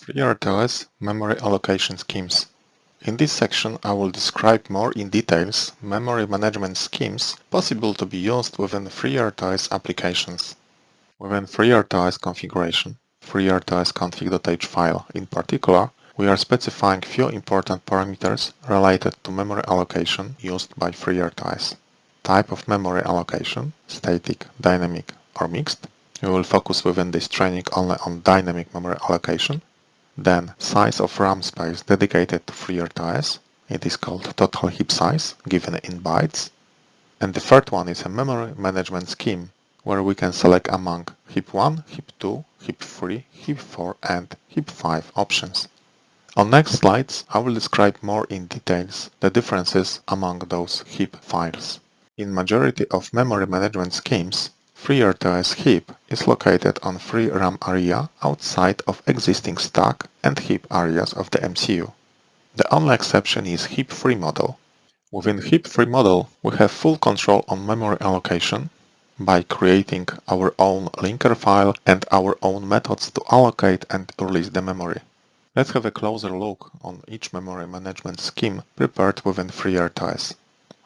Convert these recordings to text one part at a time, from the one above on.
FreeRTOS Memory Allocation Schemes. In this section I will describe more in details memory management schemes possible to be used within FreeRTOS applications. Within FreeRTOS configuration, FreeRTOS config.h file in particular, we are specifying few important parameters related to memory allocation used by FreeRTOS. Type of memory allocation, static, dynamic or mixed. We will focus within this training only on dynamic memory allocation then size of RAM space dedicated to FreeRTOS. It is called total heap size, given in bytes. And the third one is a memory management scheme, where we can select among heap 1, heap 2, heap 3, heap 4 and heap 5 options. On next slides, I will describe more in details the differences among those heap files. In majority of memory management schemes, FreeRTOS heap is located on free RAM area outside of existing stack and heap areas of the MCU. The only exception is heap 3 model. Within heap 3 model, we have full control on memory allocation by creating our own linker file and our own methods to allocate and release the memory. Let's have a closer look on each memory management scheme prepared within FreeRTOS.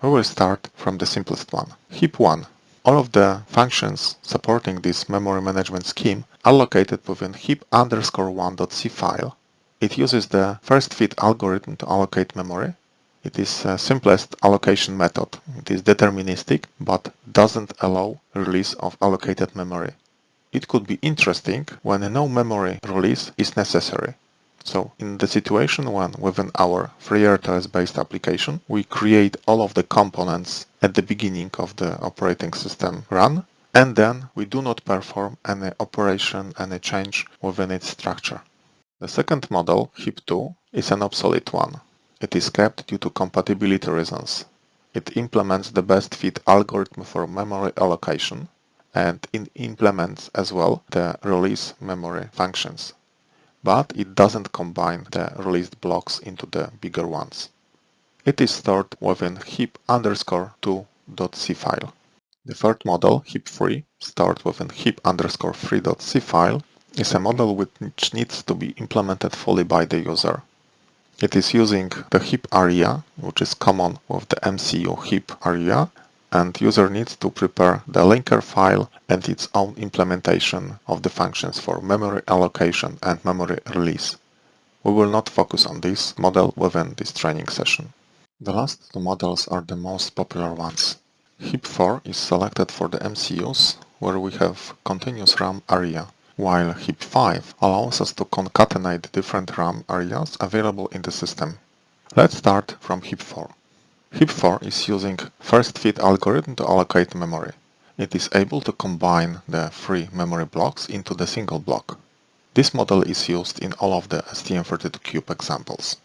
We will start from the simplest one, heap 1. All of the functions supporting this memory management scheme are located within heap underscore 1.c file. It uses the first fit algorithm to allocate memory. It is the simplest allocation method. It is deterministic, but doesn't allow release of allocated memory. It could be interesting when no memory release is necessary. So in the situation when within our FreeRTOS based application, we create all of the components at the beginning of the operating system run, and then we do not perform any operation, any change within its structure. The second model, HEAP2, is an obsolete one. It is kept due to compatibility reasons. It implements the best fit algorithm for memory allocation, and it implements as well the release memory functions but it doesn't combine the released blocks into the bigger ones. It is stored within heap underscore 2.c file. The third model, heap3, stored within heap underscore 3.c file, is a model which needs to be implemented fully by the user. It is using the heap area, which is common with the MCU heap area, and user needs to prepare the linker file and its own implementation of the functions for memory allocation and memory release. We will not focus on this model within this training session. The last two models are the most popular ones. HEAP4 is selected for the MCUs where we have continuous RAM area, while HEAP5 allows us to concatenate different RAM areas available in the system. Let's start from HEAP4. HEAP4 is using first fit algorithm to allocate memory. It is able to combine the three memory blocks into the single block. This model is used in all of the STM32Cube examples.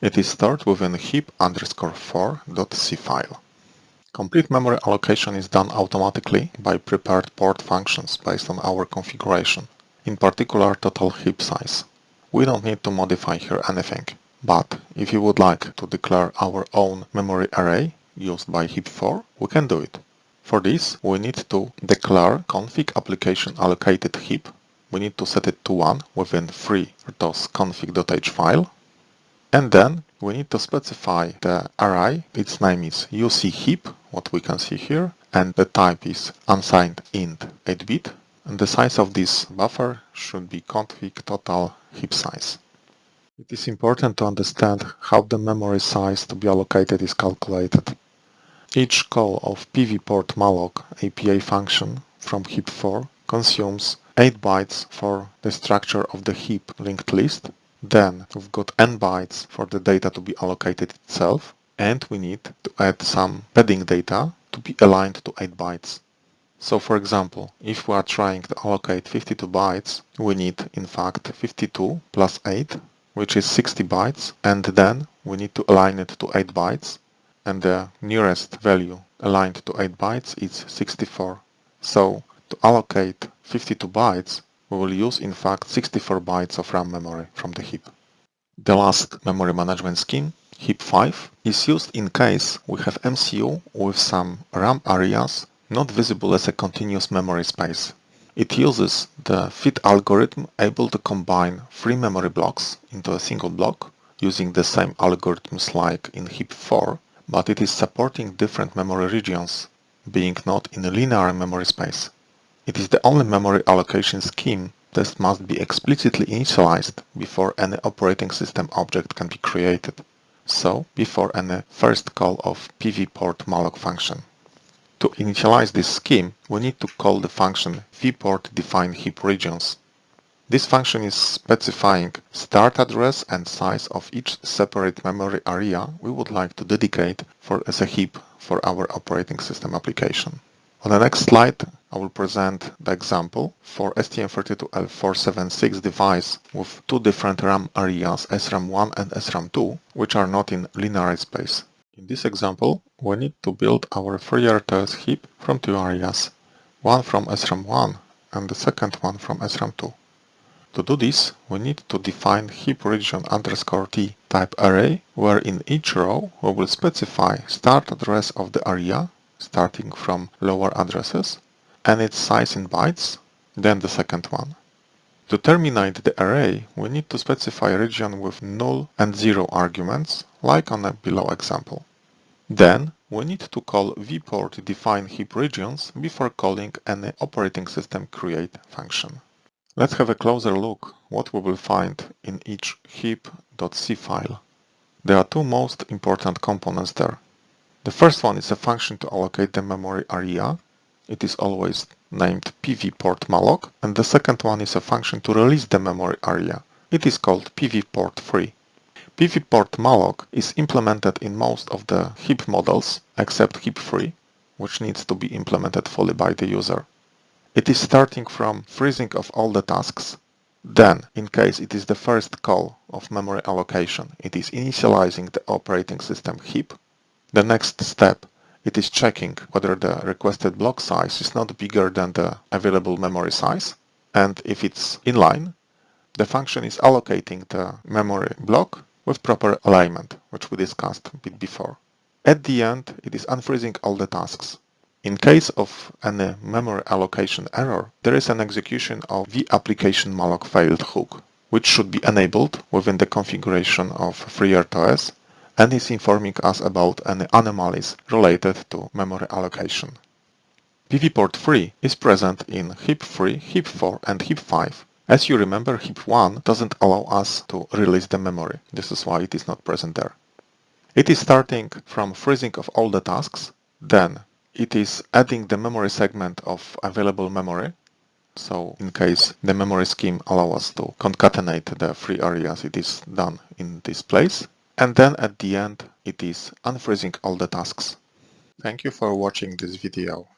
It is stored within heap underscore 4.c file. Complete memory allocation is done automatically by prepared port functions based on our configuration, in particular total heap size. We don't need to modify here anything. But if you would like to declare our own memory array used by heap4, we can do it. For this, we need to declare config application allocated heap. We need to set it to 1 within FreeRTOS config.h file. And then we need to specify the array. Its name is uc heap, what we can see here, and the type is unsigned int 8-bit. And the size of this buffer should be config total heap size. It is important to understand how the memory size to be allocated is calculated. Each call of pvport_malloc API function from heap4 consumes 8 bytes for the structure of the heap linked list. Then we've got n bytes for the data to be allocated itself and we need to add some padding data to be aligned to 8 bytes. So for example, if we are trying to allocate 52 bytes, we need in fact 52 plus 8 which is 60 bytes and then we need to align it to 8 bytes and the nearest value aligned to 8 bytes is 64. So to allocate 52 bytes we will use in fact 64 bytes of RAM memory from the heap. The last memory management scheme, heap 5, is used in case we have MCU with some RAM areas not visible as a continuous memory space. It uses the fit algorithm able to combine three memory blocks into a single block using the same algorithms like in HEAP4, but it is supporting different memory regions, being not in a linear memory space. It is the only memory allocation scheme that must be explicitly initialized before any operating system object can be created, so before any first call of pvport malloc function. To initialize this scheme, we need to call the function vport define heap regions. This function is specifying start address and size of each separate memory area we would like to dedicate for as a heap for our operating system application. On the next slide, I will present the example for STM32L476 device with two different RAM areas, SRAM1 and SRAM2, which are not in linear space. In this example, we need to build our FreeRTOS heap from two areas, one from SRAM1 and the second one from SRAM2. To do this, we need to define heap region underscore t type array, where in each row we will specify start address of the area starting from lower addresses and its size in bytes, then the second one. To terminate the array, we need to specify a region with null and zero arguments, like on the below example. Then, we need to call vport define heap regions before calling any operating system create function. Let's have a closer look what we will find in each heap.c file. There are two most important components there. The first one is a function to allocate the memory area. It is always named pvportmalloc. And the second one is a function to release the memory area. It is called pvportfree. pvportmalloc is implemented in most of the heap models except heap3, which needs to be implemented fully by the user. It is starting from freezing of all the tasks. Then, in case it is the first call of memory allocation, it is initializing the operating system heap the next step, it is checking whether the requested block size is not bigger than the available memory size. And if it's inline, the function is allocating the memory block with proper alignment, which we discussed a bit before. At the end, it is unfreezing all the tasks. In case of any memory allocation error, there is an execution of the application malloc failed hook, which should be enabled within the configuration of FreeRTOS and is informing us about any anomalies related to memory allocation. PVPortFree is present in HEAP3, HEAP4 and HEAP5. As you remember, HEAP1 doesn't allow us to release the memory. This is why it is not present there. It is starting from freezing of all the tasks, then it is adding the memory segment of available memory. So in case the memory scheme allows us to concatenate the free areas, it is done in this place. And then at the end, it is unfreezing all the tasks. Thank you for watching this video.